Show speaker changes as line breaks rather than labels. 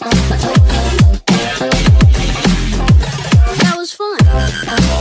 That was fun.